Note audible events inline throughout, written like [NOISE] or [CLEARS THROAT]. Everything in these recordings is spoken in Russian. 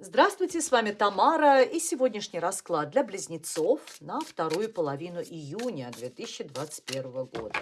Здравствуйте, с вами Тамара и сегодняшний расклад для близнецов на вторую половину июня 2021 года.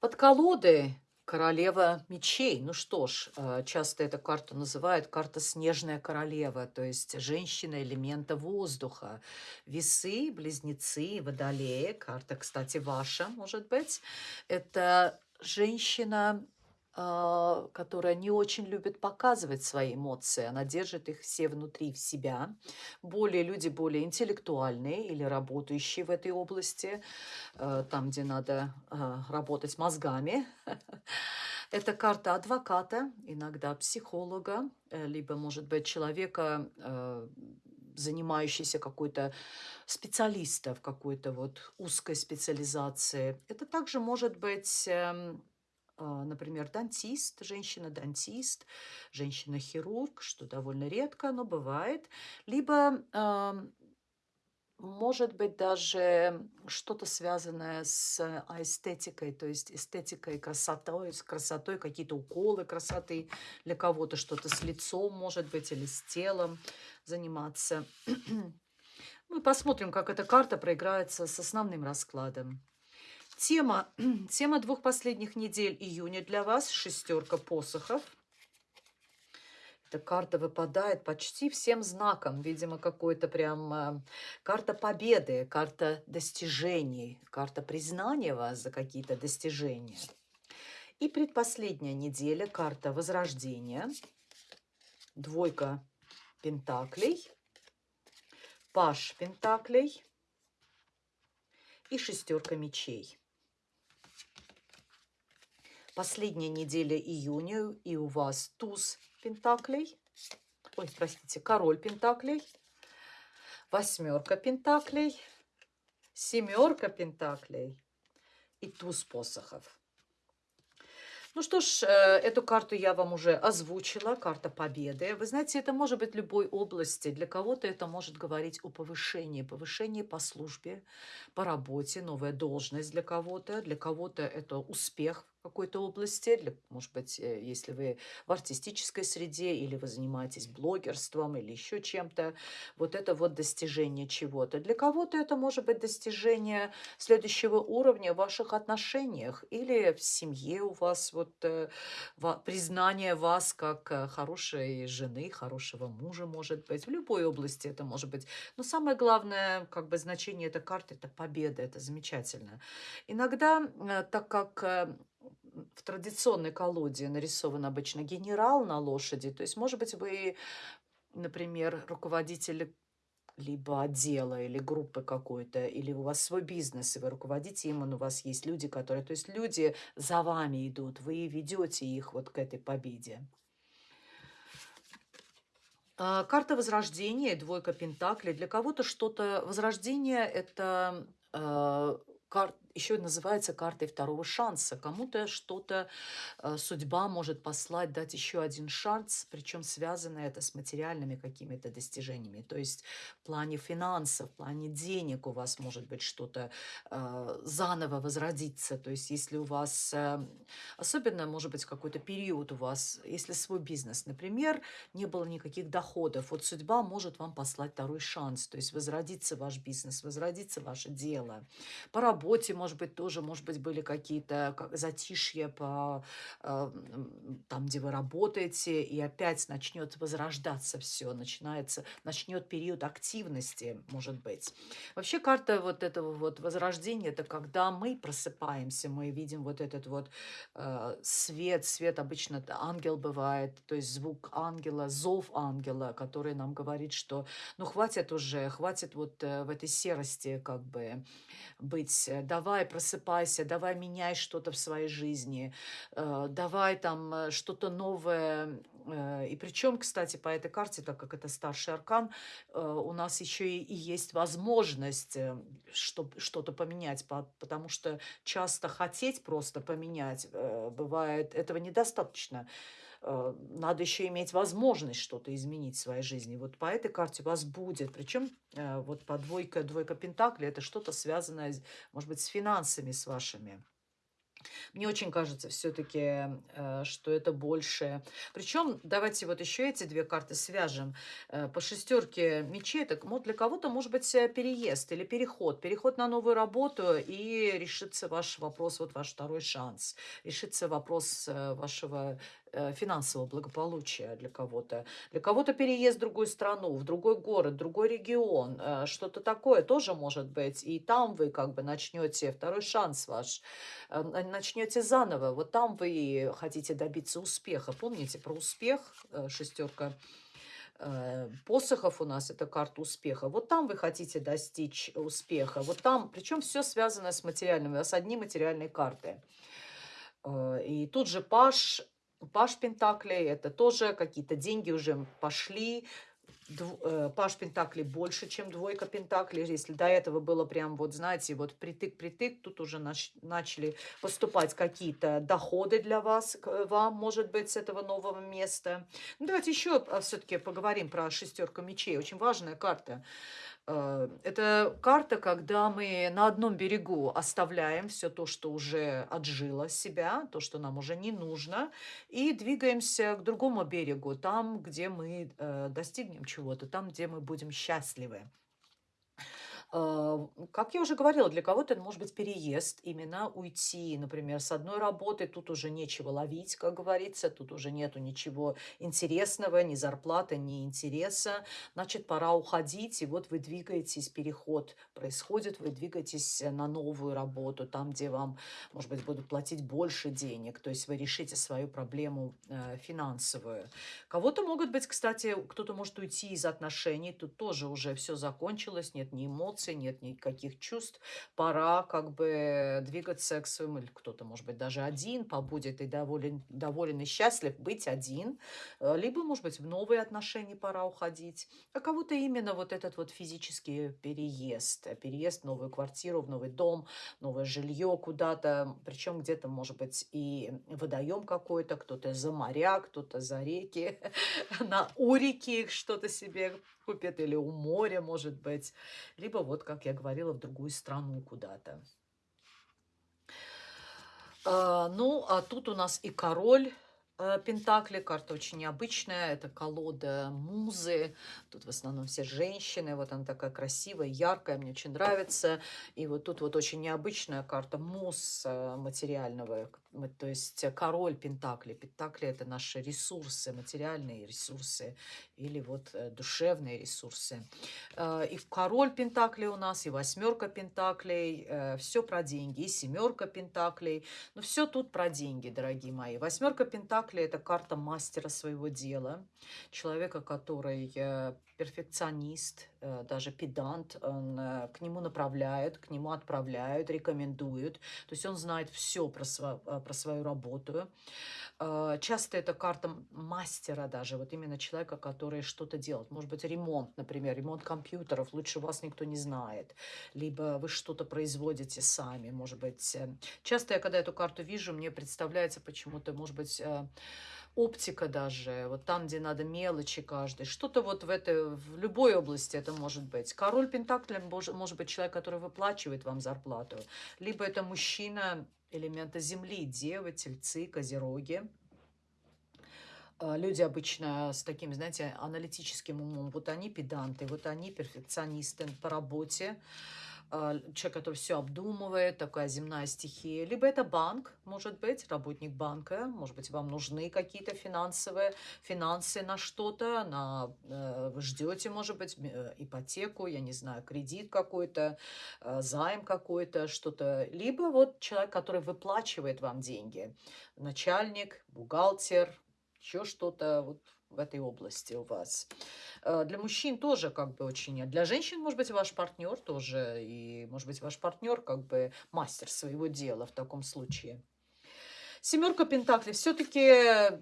Под колоды королева мечей. Ну что ж, э, часто эту карту называют карта снежная королева, то есть женщина элемента воздуха. Весы, близнецы, водолеи. Карта, кстати, ваша, может быть. Это женщина которая не очень любит показывать свои эмоции, она держит их все внутри в себя. Более люди более интеллектуальные или работающие в этой области, э, там, где надо а, работать мозгами. [LAUGHS] Это карта адвоката, иногда психолога, э, либо, может быть, человека, э, занимающийся какой-то специалиста в какой-то вот узкой специализации. Это также может быть эм, а, например, дантист, женщина-дантист, женщина-хирург, что довольно редко, но бывает. Либо может быть даже что-то связанное с эстетикой, то есть эстетикой, красотой, с красотой, какие-то уколы красоты для кого-то, что-то с лицом, может быть, или с телом заниматься. [CLEARS THROAT] Мы посмотрим, как эта карта проиграется с основным раскладом. Тема, [CLEARS THROAT] тема двух последних недель июня для вас – шестерка посохов. Эта карта выпадает почти всем знаком. Видимо, какой-то прям э, карта победы, карта достижений, карта признания вас за какие-то достижения. И предпоследняя неделя – карта возрождения, двойка пентаклей, паш пентаклей и шестерка мечей последняя неделя июня, и у вас туз пентаклей, ой, простите, король пентаклей, восьмерка пентаклей, семерка пентаклей и туз посохов. Ну что ж, э, эту карту я вам уже озвучила, карта победы. Вы знаете, это может быть любой области. Для кого-то это может говорить о повышении, повышении по службе, по работе, новая должность для кого-то. Для кого-то это успех какой-то области, для, может быть, э, если вы в артистической среде или вы занимаетесь блогерством или еще чем-то, вот это вот достижение чего-то. Для кого-то это может быть достижение следующего уровня в ваших отношениях или в семье у вас вот э, признание вас как э, хорошей жены, хорошего мужа, может быть. В любой области это может быть. Но самое главное, как бы значение этой карты – это победа, это замечательно. Иногда, так как в традиционной колоде нарисован обычно генерал на лошади. То есть, может быть, вы, например, руководитель либо отдела или группы какой-то, или у вас свой бизнес, и вы руководите им, и у вас есть люди, которые... То есть люди за вами идут, вы ведете их вот к этой победе. А, карта Возрождения, двойка Пентаклей. Для кого-то что-то... Возрождение – это а, карта еще называется картой второго шанса. Кому-то что-то э, судьба может послать, дать еще один шанс, причем связано это с материальными какими-то достижениями. То есть в плане финансов, в плане денег у вас может быть что-то э, заново возродиться. То есть если у вас, э, особенно может быть какой-то период у вас, если свой бизнес, например, не было никаких доходов, вот судьба может вам послать второй шанс. То есть возродиться ваш бизнес, возродиться ваше дело. По работе может быть, тоже, может быть, были какие-то затишья по э, там, где вы работаете, и опять начнет возрождаться все, начинается, начнет период активности, может быть. Вообще карта вот этого вот возрождения, это когда мы просыпаемся, мы видим вот этот вот э, свет, свет обычно ангел бывает, то есть звук ангела, зов ангела, который нам говорит, что ну хватит уже, хватит вот э, в этой серости как бы быть, давай давай просыпайся, давай меняй что-то в своей жизни, э, давай там э, что-то новое. Э, и причем, кстати, по этой карте, так как это старший аркан, у нас еще и есть возможность что-то поменять, потому что часто хотеть просто поменять бывает, этого недостаточно. Э, надо еще иметь возможность что-то изменить в своей жизни. Вот по этой карте у вас будет. Причем э, вот по двойка, двойка Пентакли это что-то связанное, может быть, с финансами с вашими. Мне очень кажется все-таки, э, что это больше. Причем, давайте вот еще эти две карты свяжем. По шестерке мечей, так вот для кого-то может быть переезд или переход. Переход на новую работу и решится ваш вопрос, вот ваш второй шанс. Решится вопрос вашего финансового благополучия для кого-то. Для кого-то переезд в другую страну, в другой город, в другой регион, что-то такое тоже может быть. И там вы как бы начнете второй шанс ваш начнете заново. Вот там вы хотите добиться успеха. Помните про успех, э, шестерка э, посохов у нас, это карта успеха. Вот там вы хотите достичь успеха. Вот там, причем все связано с материальным. У вас одни материальные карты. Э, и тут же Паш, Паш Пентаклей, это тоже какие-то деньги уже пошли, Э, паш Пентакли больше, чем двойка Пентакли. Если до этого было прям, вот знаете, вот притык-притык, тут уже нач начали поступать какие-то доходы для вас, вам, может быть, с этого нового места. Ну, давайте еще а, все-таки поговорим про шестерку мечей. Очень важная карта. Э, это карта, когда мы на одном берегу оставляем все то, что уже отжило себя, то, что нам уже не нужно, и двигаемся к другому берегу, там, где мы э, достигнем чего-то, там, где мы будем счастливы. А, как я уже говорила, для кого-то это может быть переезд, именно уйти, например, с одной работы, тут уже нечего ловить, как говорится, тут уже нету ничего интересного, ни зарплаты, ни интереса, значит, пора уходить, и вот вы двигаетесь, переход происходит, вы двигаетесь на новую работу, там, где вам, может быть, будут платить больше денег, то есть вы решите свою проблему э, финансовую. Кого-то могут быть, кстати, кто-то может уйти из отношений, тут тоже уже все закончилось, нет ни эмоций, эмоций, нет никаких чувств. Пора как бы двигаться к своему, или кто-то, может быть, даже один побудет и доволен, доволен и счастлив быть один. Э, либо, может быть, в новые отношения пора уходить. А кого-то именно вот этот вот физический переезд. Переезд в новую квартиру, в новый дом, новое жилье куда-то. Причем где-то, может быть, и водоем какой-то, кто-то за моря, кто-то за реки, [LAUGHS] на у реки что-то себе купит, или у моря, может быть. Либо вот, как я говорила, в другую страну куда-то. А, ну, а тут у нас и король Пентакли, карта очень необычная, это колода музы, тут в основном все женщины, вот она такая красивая, яркая, мне очень нравится, и вот тут вот очень необычная карта муз э, материального, то есть король Пентакли, Пентакли это наши ресурсы, материальные ресурсы, или вот э, душевные ресурсы. И король Пентакли у нас, и восьмерка Пентаклей, все про деньги, и семерка Пентаклей, но все тут про деньги, дорогие мои. Восьмерка Пентаклей Оракли – это карта мастера своего дела, человека, который э, перфекционист, э, даже педант, он, э, к нему направляют, к нему отправляют, рекомендуют. То есть он знает все про, сво, про свою работу. Часто это карта мастера даже, вот именно человека, который что-то делает. Может быть, ремонт, например, ремонт компьютеров, лучше вас никто не знает. Либо вы что-то производите сами, может быть. Часто я, когда эту карту вижу, мне представляется почему-то, может быть, оптика даже, вот там, где надо мелочи каждый, что-то вот в этой, в любой области это может быть. Король Пентаклем может быть человек, который выплачивает вам зарплату, либо это мужчина элемента земли, девы, тельцы, козероги. А, люди обычно с таким, знаете, аналитическим умом, вот они педанты, вот они перфекционисты по работе, человек, который все обдумывает, такая земная стихия. Либо это банк, может быть, работник банка, может быть, вам нужны какие-то финансовые финансы на что-то, на э, ждете, может быть, э, ипотеку, я не знаю, кредит какой-то, э, займ какой-то, что-то. Либо вот человек, который выплачивает вам деньги, начальник, бухгалтер, еще что-то, вот в этой области у вас. Э, для мужчин тоже как бы очень... Для женщин, может быть, ваш партнер тоже. И, может быть, ваш партнер как бы мастер своего дела в таком случае. Семерка Пентаклей. Все-таки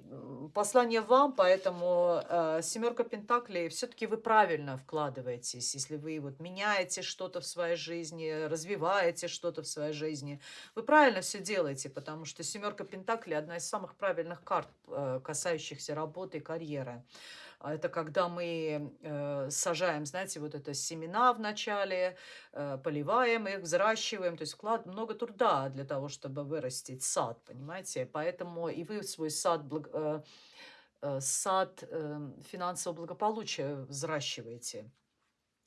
послание вам, поэтому э, семерка Пентаклей, все-таки вы правильно вкладываетесь, если вы вот меняете что-то в своей жизни, развиваете что-то в своей жизни. Вы правильно все делаете, потому что семерка Пентаклей одна из самых правильных карт, э, касающихся работы и карьеры. А это когда мы э, сажаем, знаете, вот это семена в начале, э, поливаем их, взращиваем, то есть вклад много труда для того, чтобы вырастить сад, понимаете? Поэтому и вы свой сад, э, сад э, финансового благополучия взращиваете.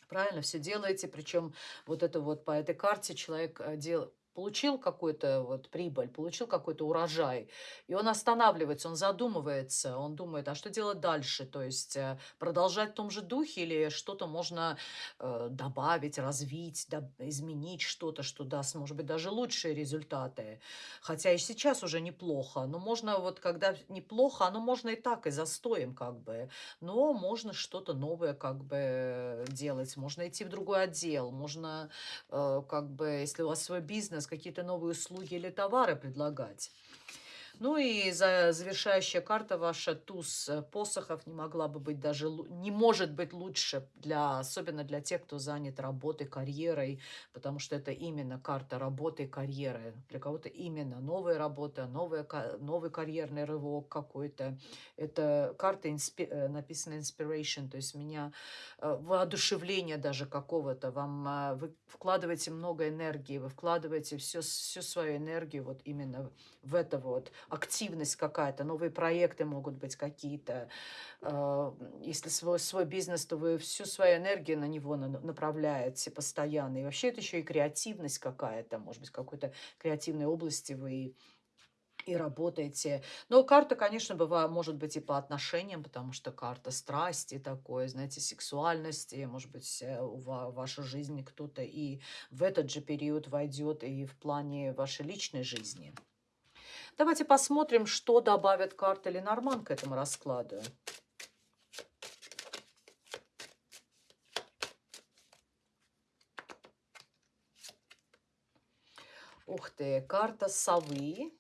Правильно все делаете, причем вот это вот по этой карте человек делает получил какую-то вот прибыль, получил какой-то урожай, и он останавливается, он задумывается, он думает, а что делать дальше? То есть э, продолжать в том же духе или что-то можно э, добавить, развить, да, изменить что-то, что даст, может быть, даже лучшие результаты. Хотя и сейчас уже неплохо, но можно вот, когда неплохо, оно можно и так, и застоем как бы, но можно что-то новое как бы делать, можно идти в другой отдел, можно э, как бы, если у вас свой бизнес, бизнес, какие-то новые услуги или товары предлагать. Ну и за завершающая карта ваша, туз э, посохов, не могла бы быть даже, не может быть лучше, для, особенно для тех, кто занят работой, карьерой, потому что это именно карта работы карьеры. Для кого-то именно новая работа, новая, новый карьерный рывок какой-то. Это карта инспи, э, написана inspiration, то есть меня э, воодушевление даже какого-то. Вам вы вкладываете много энергии, вы вкладываете всю, всю свою энергию вот именно в это вот активность какая-то, новые проекты могут быть какие-то. А, если свой, свой бизнес, то вы всю свою энергию на него направляете постоянно. И вообще это еще и креативность какая-то, может быть, какой-то креативной области вы и работаете. Но карта, конечно, бывает, может быть и по отношениям, потому что карта страсти такой, знаете, сексуальности, может быть, э, в вашей жизни кто-то и в этот же период войдет и в плане вашей личной жизни. Давайте посмотрим, что добавят карты Ленорман к этому раскладу. Ух ты, карта совы,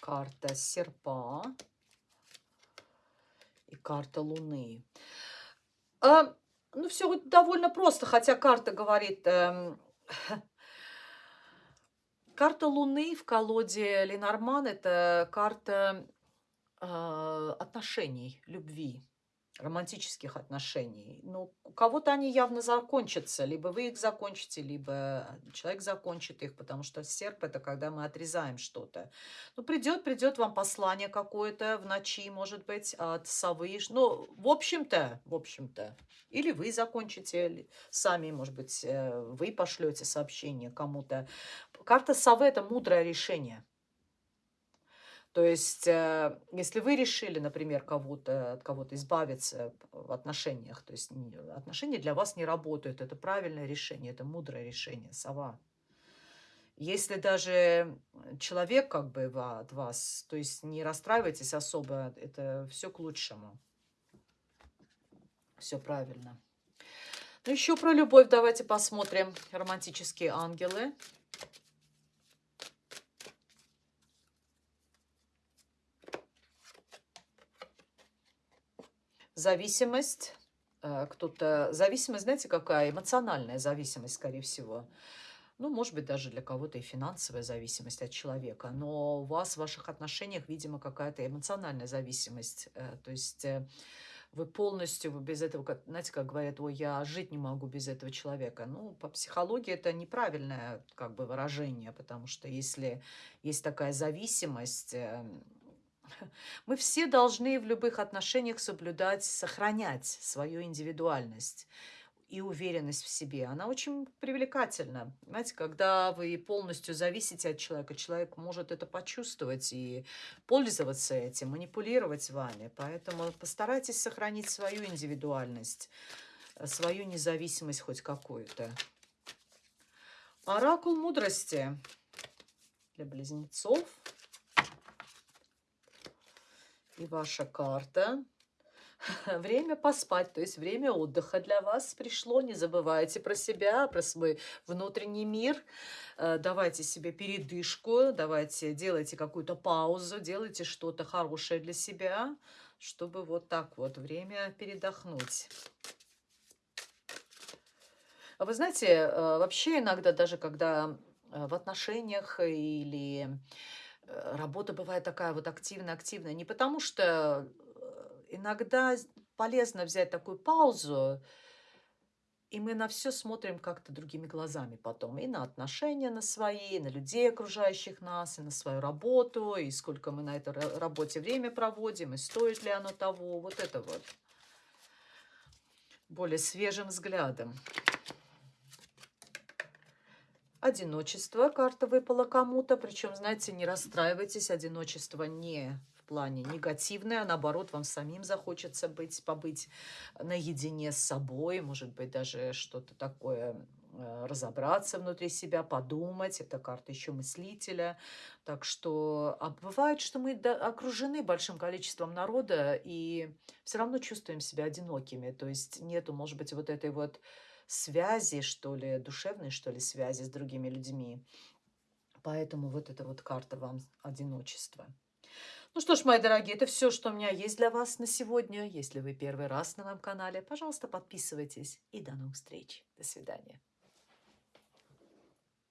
карта серпа и карта луны. А, ну, все довольно просто, хотя карта говорит... Эм, Карта Луны в колоде Ленорман – это карта э, отношений, любви, романтических отношений. Ну, у кого-то они явно закончатся. Либо вы их закончите, либо человек закончит их, потому что серп – это когда мы отрезаем что-то. Ну, придет, придет вам послание какое-то в ночи, может быть, от совы. Ну, в общем-то, в общем-то. Или вы закончите сами, может быть, э, вы пошлете сообщение кому-то. Карта совы – это мудрое решение. То есть, э, если вы решили, например, кого-то, от кого-то избавиться в отношениях, то есть отношения для вас не работают, это правильное решение, это мудрое решение, сова. Если даже человек как бы от вас, то есть не расстраивайтесь особо, это все к лучшему. Все правильно. Ну, еще про любовь давайте посмотрим. Романтические ангелы. Зависимость, э, кто-то... Зависимость, знаете, какая? Эмоциональная зависимость, скорее всего. Ну, может быть, даже для кого-то и финансовая зависимость от человека. Но у вас в ваших отношениях, видимо, какая-то эмоциональная зависимость. Э, то есть э, вы полностью вы без этого, знаете, как говорят, ой, я жить не могу без этого человека. Ну, по психологии это неправильное как бы выражение, потому что если есть такая зависимость, эм, [LAUGHS] мы все должны в любых отношениях соблюдать, сохранять свою индивидуальность и уверенность в себе. Она очень привлекательна. Знаете, когда вы полностью зависите от человека, человек может это почувствовать и пользоваться этим, манипулировать вами. Поэтому постарайтесь сохранить свою индивидуальность, свою независимость хоть какую-то. Оракул мудрости для близнецов – И ваша карта. [LAUGHS] Время поспать, то есть время отдыха для вас пришло. Не забывайте про себя, про свой внутренний мир. Э, давайте себе передышку, давайте делайте какую-то паузу, делайте что-то хорошее для себя, чтобы вот так вот время передохнуть. А вы знаете, э, вообще иногда даже когда э, в отношениях или работа бывает такая вот активная-активная, не потому что иногда полезно взять такую паузу, и мы на все смотрим как-то другими глазами потом. И на отношения на свои, и на людей, окружающих нас, и на свою работу, и сколько мы на этой работе время проводим, и стоит ли оно того. Вот это вот. Более свежим взглядом. Одиночество. Карта выпала кому-то. Причем, знаете, не расстраивайтесь. Одиночество не плане негативное, а наоборот, вам самим захочется быть, побыть наедине с собой, может быть, даже что-то такое э, разобраться внутри себя, подумать. Это карта еще мыслителя. Так что а бывает, что мы окружены большим количеством народа и все равно чувствуем себя одинокими. То есть нету, может быть, вот этой вот связи, что ли, душевной, что ли, связи с другими людьми. Поэтому вот эта вот карта вам одиночество. Ну что ж, мои дорогие, это все, что у меня есть для вас на сегодня. Если вы первый раз на моем канале, пожалуйста, подписывайтесь. И до новых встреч. До свидания.